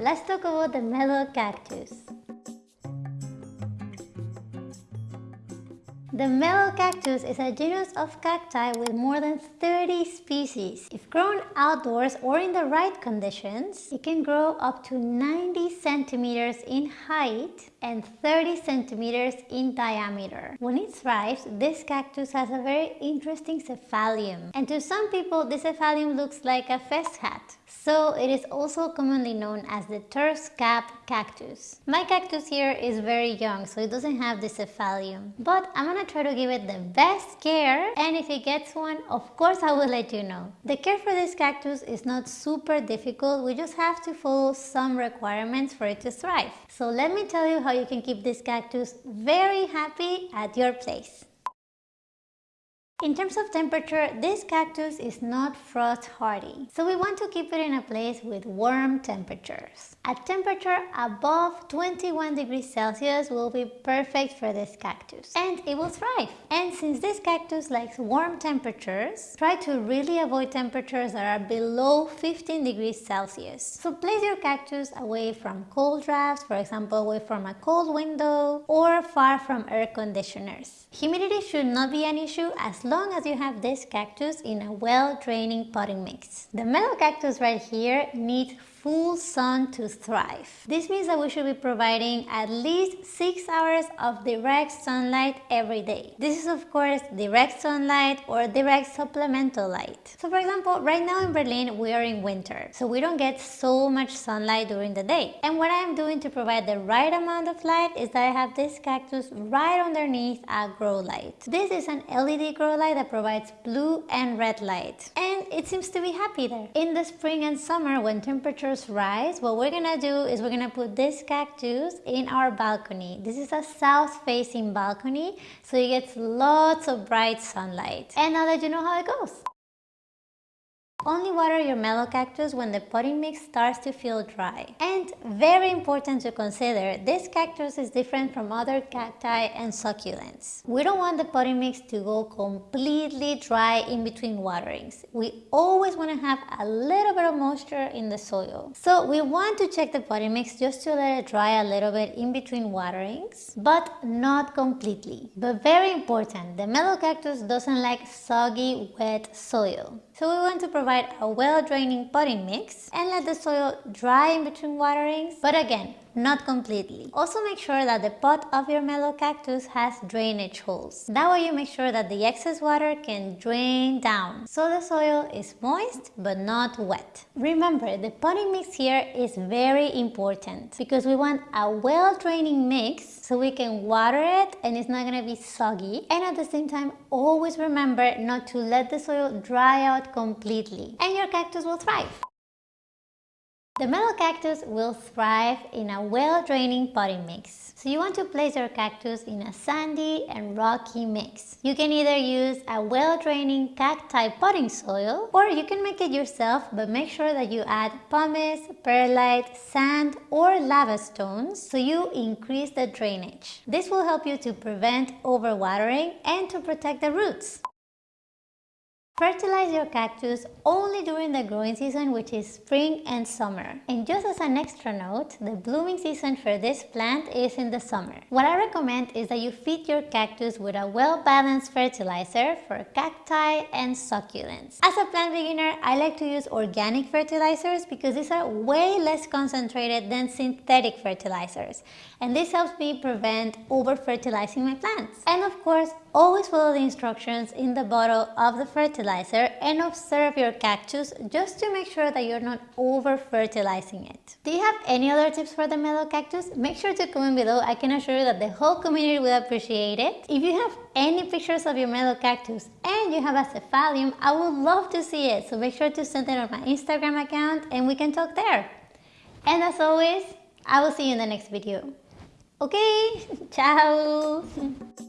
let's talk about the Melocactus. The Melocactus is a genus of cacti with more than 30 species. If grown outdoors or in the right conditions, it can grow up to 90 centimeters in height and 30 centimeters in diameter. When it thrives, this cactus has a very interesting cephalium. And to some people, this cephalium looks like a fez hat. So it is also commonly known as the Turk's cap cactus. My cactus here is very young, so it doesn't have the cephalium. But I'm gonna try to give it the best care and if it gets one, of course I will let you know. The care for this cactus is not super difficult, we just have to follow some requirements for it to thrive. So let me tell you how you can keep this cactus very happy at your place. In terms of temperature, this cactus is not frost hardy, so we want to keep it in a place with warm temperatures. A temperature above 21 degrees Celsius will be perfect for this cactus and it will thrive. And since this cactus likes warm temperatures, try to really avoid temperatures that are below 15 degrees Celsius. So place your cactus away from cold drafts, for example away from a cold window or far from air conditioners. Humidity should not be an issue as long long as you have this cactus in a well-draining potting mix. The Melocactus right here needs full sun to thrive. This means that we should be providing at least 6 hours of direct sunlight every day. This is of course direct sunlight or direct supplemental light. So for example, right now in Berlin we are in winter, so we don't get so much sunlight during the day. And what I'm doing to provide the right amount of light is that I have this cactus right underneath a grow light. This is an LED grow light that provides blue and red light. And it seems to be happy there. In the spring and summer when temperatures rise, what we're gonna do is we're gonna put this cactus in our balcony. This is a south facing balcony, so it gets lots of bright sunlight. And now that you know how it goes. Only water your Melocactus when the potting mix starts to feel dry. And very important to consider, this cactus is different from other cacti and succulents. We don't want the potting mix to go completely dry in between waterings. We always want to have a little bit of moisture in the soil. So we want to check the potting mix just to let it dry a little bit in between waterings, but not completely. But very important, the Melocactus doesn't like soggy, wet soil. So we want to provide a well-draining potting mix and let the soil dry in between waterings, but again, not completely. Also make sure that the pot of your Melocactus has drainage holes. That way you make sure that the excess water can drain down so the soil is moist but not wet. Remember the potting mix here is very important because we want a well draining mix so we can water it and it's not gonna be soggy and at the same time always remember not to let the soil dry out completely and your cactus will thrive. The Melocactus will thrive in a well-draining potting mix. So you want to place your cactus in a sandy and rocky mix. You can either use a well-draining cacti potting soil or you can make it yourself but make sure that you add pumice, perlite, sand or lava stones so you increase the drainage. This will help you to prevent overwatering and to protect the roots. Fertilize your cactus only during the growing season which is spring and summer. And just as an extra note, the blooming season for this plant is in the summer. What I recommend is that you feed your cactus with a well-balanced fertilizer for cacti and succulents. As a plant beginner, I like to use organic fertilizers because these are way less concentrated than synthetic fertilizers. And this helps me prevent over-fertilizing my plants. And of course, always follow the instructions in the bottle of the fertilizer fertilizer and observe your cactus just to make sure that you're not over fertilizing it. Do you have any other tips for the Melocactus? Make sure to comment below. I can assure you that the whole community will appreciate it. If you have any pictures of your Melocactus and you have a cephalium, I would love to see it. So make sure to send it on my Instagram account and we can talk there. And as always, I will see you in the next video. Okay, ciao!